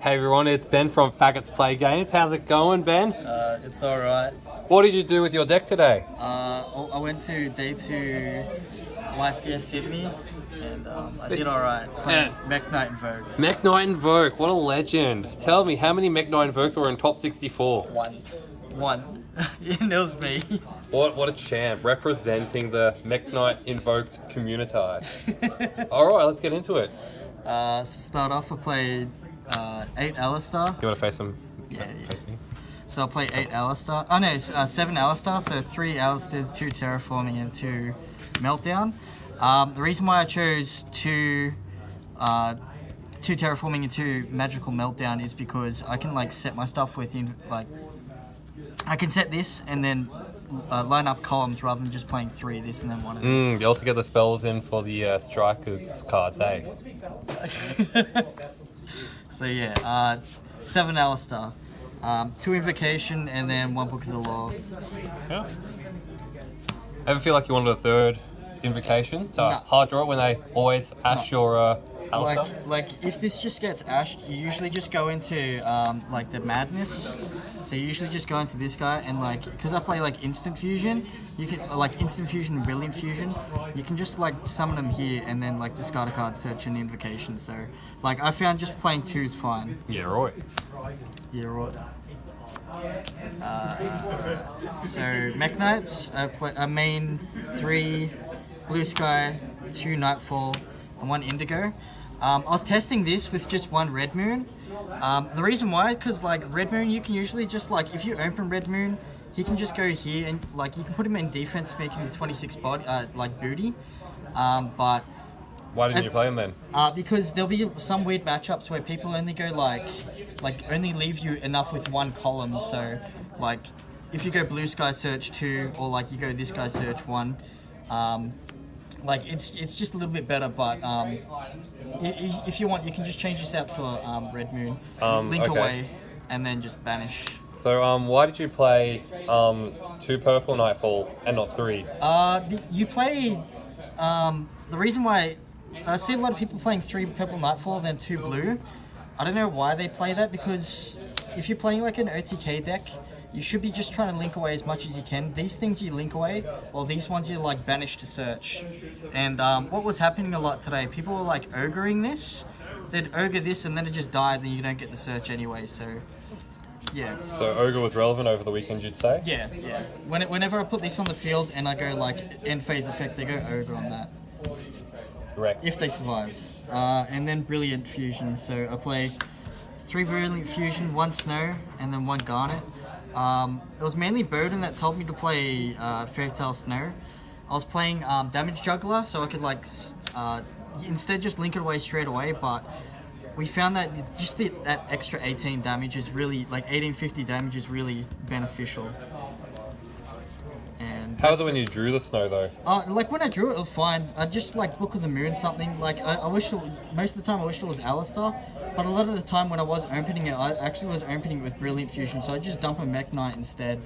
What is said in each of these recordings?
Hey everyone, it's Ben from Faggots Play Games. How's it going, Ben? Uh, it's alright. What did you do with your deck today? Uh, I went to day two YCS Sydney and um, I did alright playing Yeah. Mech Knight Invoked. Mech Knight Invoke, what a legend. Tell me, how many Mech Knight Invokes were in top 64? One. One. and it was me. What what a champ, representing the Mech Knight Invoked community. Alright, let's get into it. uh, to start off, I played uh, 8 Aleister. You want to face them? Yeah, yeah. Face me? So I'll play 8 Aleister. Oh no, it's, uh, 7 Aleister, so 3 Aleisters, 2 Terraforming, and 2 Meltdown. Um, the reason why I chose 2 uh, two terraforming and two magical meltdown is because I can like set my stuff within like I can set this and then uh, line up columns rather than just playing three of this and then one of this. Mm, you also get the spells in for the uh, strikers cards, eh? so yeah, uh, seven Aleister, um, two invocation and then one book of the law. Yeah. Ever feel like you wanted a third invocation? So No. hard draw when they always ash your uh, Like, like if this just gets ashed, you usually just go into um, like the madness. So you usually just go into this guy and like, because I play like instant fusion, you can like instant fusion, and brilliant fusion. You can just like summon them here and then like discard a card, search an invocation. So like I found just playing two is fine. Yeah, right. Yeah, right. Uh, so Mech Knights, I play I main three Blue Sky, two Nightfall, and one Indigo. Um, I was testing this with just one Red Moon. Um, the reason why, because like Red Moon, you can usually just like if you open Red Moon, he can just go here and like you can put him in defense, making him 26 body, uh, like booty. Um, but Why didn't And- you play him then? uh, because there'll be some weird matchups where people only go like, like only leave you enough with one column. So, like, if you go blue sky search two, or like you go this guy search one, um, like it's it's just a little bit better. But um, if you want, you can just change this out for um, red moon, Um, link okay. away, and then just banish. So, um, why did you play um, two purple Nightfall and not three? Uh, you play. Um, the reason why I see a lot of people playing three purple nightfall and then two blue. I don't know why they play that because if you're playing like an OTK deck, you should be just trying to link away as much as you can. These things you link away, or these ones you like banish to search. And um, what was happening a lot today, people were like ogreing this. They'd ogre this and then it just died, then you don't get the search anyway. So, yeah. So, Ogre was relevant over the weekend, you'd say? Yeah, yeah. When it, whenever I put this on the field and I go like end phase effect, they go ogre on that Correct. if they survive. Uh, and then brilliant fusion. So I play three brilliant fusion, one snow, and then one garnet. Um, it was mainly Burden that told me to play uh, Fairy Tale Snow. I was playing um, Damage Juggler, so I could like uh, instead just link it away straight away, but we found that just the, that extra 18 damage is really like 1850 damage is really beneficial. And How was it when you drew the snow, though? uh, like when I drew it, it was fine. I just like Book of the Moon something. Like I, I wish it, most of the time I wished it was Aleister, but a lot of the time when I was opening it, I actually was opening it with Brilliant Fusion. So I just dump a Mech Knight instead,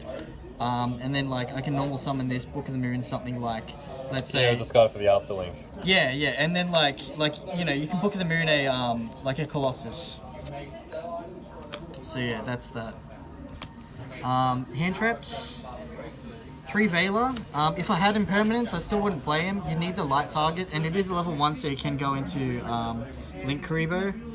um, and then like I can normal summon this Book of the Moon something like, let's say Yeah, discard for the Aleister link. yeah, yeah, and then like like you know you can Book of the Moon a um like a Colossus. So yeah, that's that. Um, hand traps. Three Veiler. Um, if I had impermanence, I still wouldn't play him. You need the light target, and it is a level one, so you can go into um, Linkuriboh.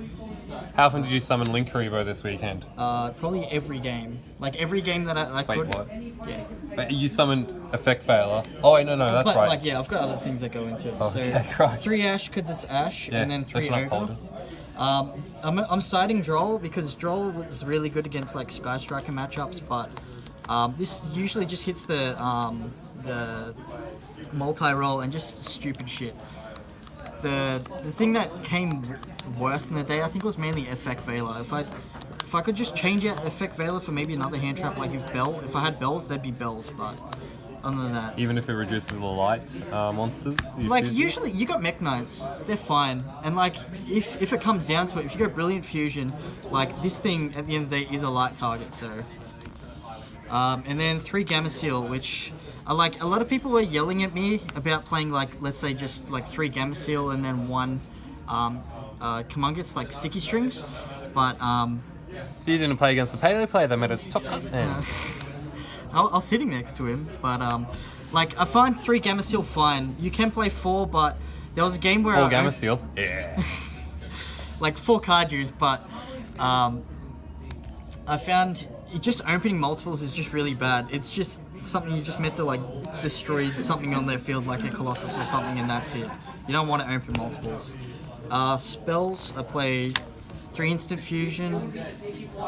How often did you summon Linkuriboh this weekend? Uh, probably every game, like every game that I, I Wait, could. what? Yeah, But you summoned Effect Veiler. Oh, wait, no, no, that's but right. like yeah, I've got other things that go into it. Oh, so okay, right. three Ash because it's Ash, Yeah, and then three Ogre. Um, I'm, I'm siding Droll because Droll was really good against like Sky Striker matchups, but um, this usually just hits the um, the multi-roll and just stupid shit. The the thing that came worse in the day, I think, was mainly Effect Veiler. If I if I could just change out Effect Veiler for maybe another hand trap, like if Bell, if I had Bells, there'd be Bells, but other than that, Even if it reduces the light uh, monsters? like usually you got mech knights they're fine and like if if it comes down to it if you go brilliant fusion like this thing at the end of the day is a light target so um, and then three Gameciel which like a lot of people were yelling at me about playing like let's say just like three Gameciel and then one um, uh, Kumongous, like sticky strings But um, So you didn't play against the paleo player that made it to top cut uh, I was sitting next to him. But um, like I find three Gameciel fine. You can play four, but there was a game where All I gamma sealed. Yeah. like four card use, but um, I found it just opening multiples is just really bad. It's just something you just meant to like destroy something on their field, like a Colossus or something, and that's it. You don't want to open multiples. Uh, spells, I play three instant fusion,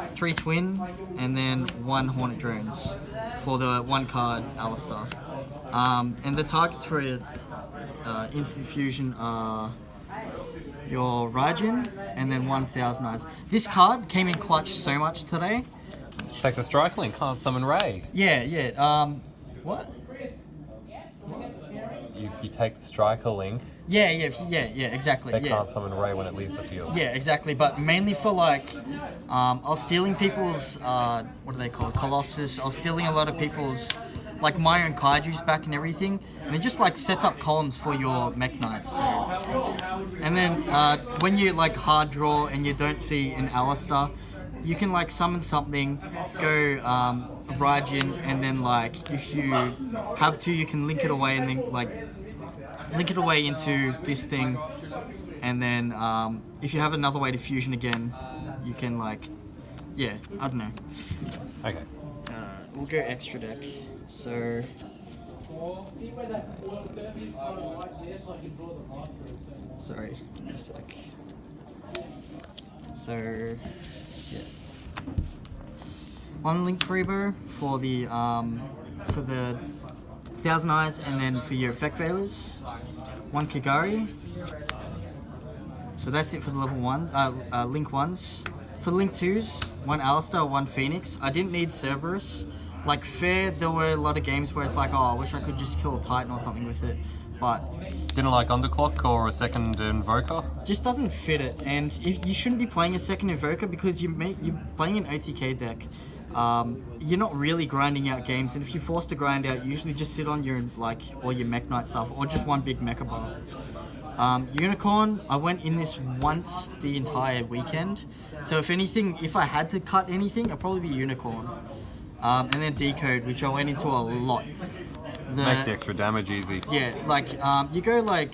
three twin, and then one Hornet drones for the one card Aleister. Um, and the targets for uh, instant fusion are your Raidjin, and then 1000 eyes. This card came in clutch so much today. Take the strike link, can't summon Ray. Yeah, yeah. Um, what? If you take the striker link, Yeah, yeah, yeah, yeah. Exactly. they yeah. can't summon Ray when it leaves the field. Yeah, exactly. But mainly for like, um, I was stealing people's uh, what are they called? Colossus. I was stealing a lot of people's like my own kaiju's back and everything, and it just like sets up columns for your mech knights. So. And then uh, when you like hard draw and you don't see an Aleister, you can like summon something, go um, Raidjin, and then like if you have to, you can link it away and then like link it away into this thing, and then um, if you have another way to fusion again, you can like, yeah, I don't know. Okay. Uh, we'll go extra deck. So. Sorry, give me a sec. So, One Linkuriboh for the um, for the Thousand Eyes, and then for your effect veilers, one Kagari. So that's it for the level one, uh, uh, link ones. For link twos, one Aleister, one Phoenix. I didn't need Cerberus. Like fair, there were a lot of games where it's like, oh, I wish I could just kill a Titan or something with it, but Didn't like underclock or a second invoker. just doesn't fit it. And if, you shouldn't be playing a second Invoker because you you're playing an OTK deck. Um, you're not really grinding out games, and if you're forced to grind out, you usually just sit on your like all your Mech Knight stuff, or just one big Mechaba. Um, Unicorn, I went in this once the entire weekend. So if anything, if I had to cut anything, I'd probably be Unicorn. Um, and then Decode, which I went into a lot. The, Makes the extra damage easy. yeah, like um, you go like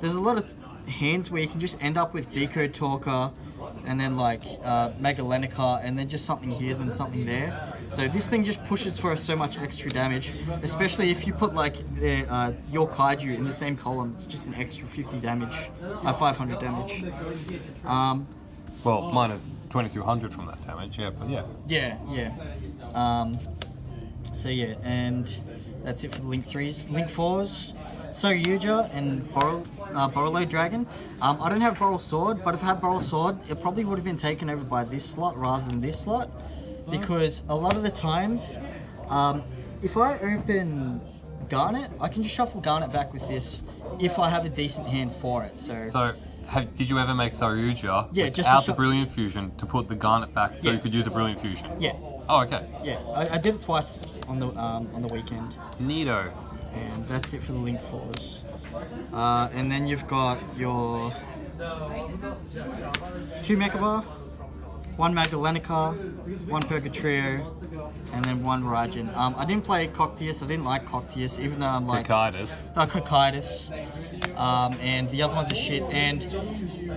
there's a lot of hands where you can just end up with Decode Talker and then like uh, Mega and then just something here, then something there. So this thing just pushes for so much extra damage, especially if you put like the, uh, your Kaiju in the same column, it's just an extra 50 damage, uh, 500 damage. Um, well, minus 2200 from that damage, yeah, but yeah. Yeah, yeah. Um, so yeah, and that's it for the Link 3s. Link 4s, so Yuja and Boral, uh, Dragon. Um, I don't have Borrel Sword, but if I had Borrel Sword, it probably would have been taken over by this slot rather than this slot. Because a lot of the times, um, if I open Garnet, I can just shuffle Garnet back with this if I have a decent hand for it. So, so have, did you ever make Saryuja yeah, just out the Brilliant Fusion to put the Garnet back so yeah. you could use the Brilliant Fusion? Yeah. Oh, okay. Yeah, I, I did it twice on the um, on the weekend. Neato. And that's it for the link fours. Uh, and then you've got your two Mechaba, one Magellanica, one Purgatrio, and then one Raidjin. Um, I didn't play Cocytus, I didn't like Cocytus, even though I'm like Cicadas. uh, Cocytus, um, and the other ones are shit. And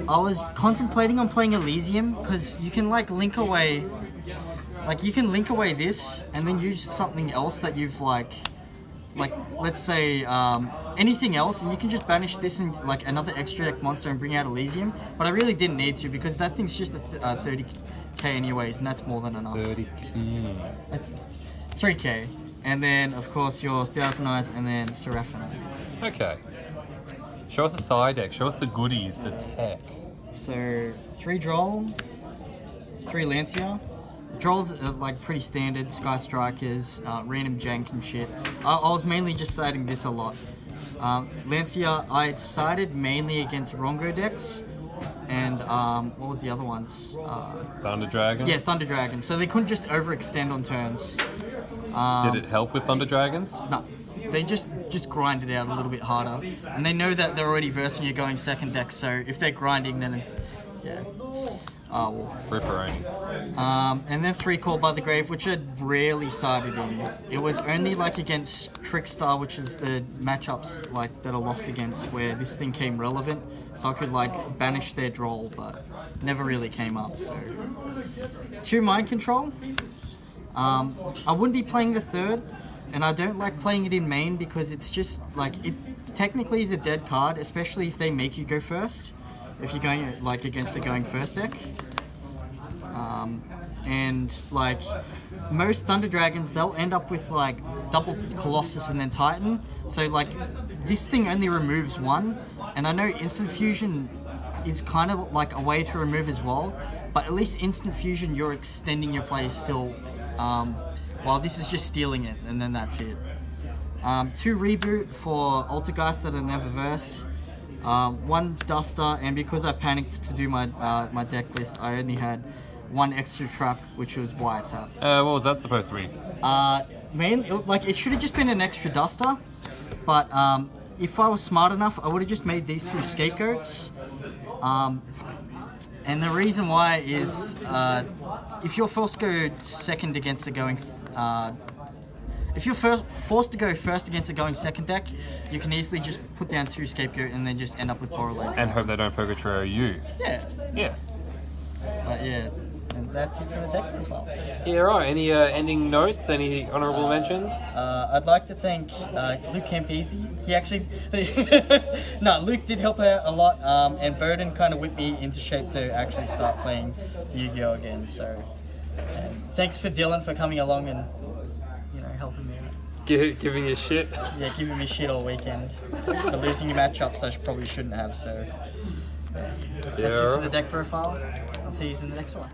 I was contemplating on playing Elysium because you can like link away, like you can link away this and then use something else that you've like, like let's say um, anything else, and you can just banish this and like another extra deck monster and bring out Elysium. But I really didn't need to because that thing's just a th- uh, 30k anyways, and that's more than enough. 30. Mm. 3k. And then, of course, your Thousand Eyes and then Seraphina. Okay. Show us the side deck. Show us the goodies, the tech. So three droll, three Lancea. Drolls are like pretty standard, Sky Strikers, uh, random jank and shit. I, I was mainly just siding this a lot. Um, Lancea, I sided mainly against Rongo decks, and um, what was the other ones? Uh, Thunder Dragon. yeah, Thunder Dragon. So they couldn't just overextend on turns. Um, Did it help with Thunder Dragons? No, they just just grind it out a little bit harder, and they know that they're already versing you going second deck. So if they're grinding, then yeah. Ah, well. Ripperoni. Um, and then three called by the grave, which I rarely sided in. It was only like against Trickstar, which is the matchups like that are lost against, where this thing came relevant, so I could like banish their droll, but never really came up. So two mind control. Um, I wouldn't be playing the third, and I don't like playing it in main because it's just like it technically is a dead card, especially if they make you go first. If you're going like against a going first deck. Um, and like most Thunder Dragons, they'll end up with like double Colossus and then Titan. So like this thing only removes one, and I know Instant Fusion is kind of like a way to remove as well. But at least Instant Fusion, you're extending your play still, um, while this is just stealing it, and then that's it. Um, two reboot for Altergeist that are never versed. Um, one Duster, and because I panicked to do my uh, my deck list, I only had one extra trap, which was Wiretap. Uh, what was that supposed to be? Uh, man, it, like it should have just been an extra Duster, but um, if I was smart enough, I would have just made these two scapegoats. Um, and the reason why is uh, if you're forced to go second against a going uh, if you're first, forced to go first against a going second deck, you can easily just put down two scapegoat and then just end up with Borreload. And hope they don't Purgatorio you. Yeah, Yeah. but yeah, and that's it for the deck profile. Yeah, right. Any uh, ending notes? Any honourable mentions? Uh, I'd like to thank uh, Luke Campese. He actually, no, Luke did help out a lot, um, and Burden kind of whipped me into shape to actually start playing Yu-Gi-Oh again. So, thanks for Dylan for coming along and you know helping me out. Give, giving you shit. Yeah, giving me shit all weekend for losing your matchups I probably shouldn't have. So, yeah. that's it for the deck profile. I'll see you in the next one.